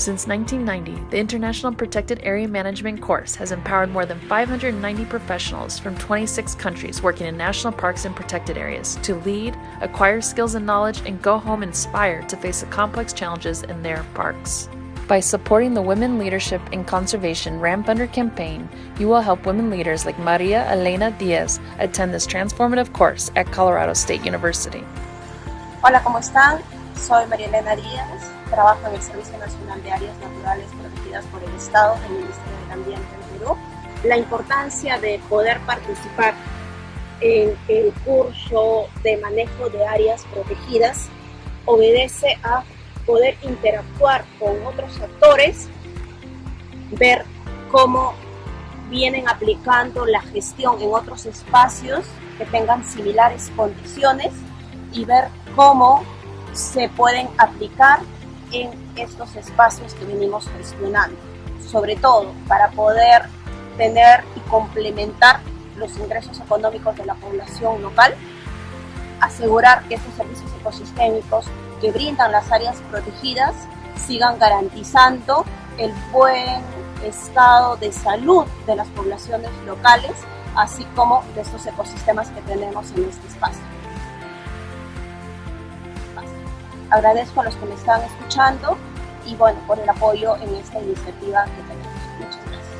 Since 1990, the International Protected Area Management course has empowered more than 590 professionals from 26 countries working in national parks and protected areas to lead, acquire skills and knowledge, and go home inspired to face the complex challenges in their parks. By supporting the Women Leadership in Conservation Ramp Under campaign, you will help women leaders like Maria Elena Diaz attend this transformative course at Colorado State University. Hola, ¿cómo están? Soy María Elena Díaz, trabajo en el Servicio Nacional de Áreas Naturales Protegidas por el Estado del Ministerio del Ambiente en Perú. La importancia de poder participar en el curso de manejo de áreas protegidas obedece a poder interactuar con otros actores, ver cómo vienen aplicando la gestión en otros espacios que tengan similares condiciones y ver cómo se pueden aplicar en estos espacios que venimos gestionando, sobre todo para poder tener y complementar los ingresos económicos de la población local, asegurar que estos servicios ecosistémicos que brindan las áreas protegidas sigan garantizando el buen estado de salud de las poblaciones locales, así como de estos ecosistemas que tenemos en este espacio. Agradezco a los que me están escuchando y bueno, por el apoyo en esta iniciativa que tenemos. Muchas gracias.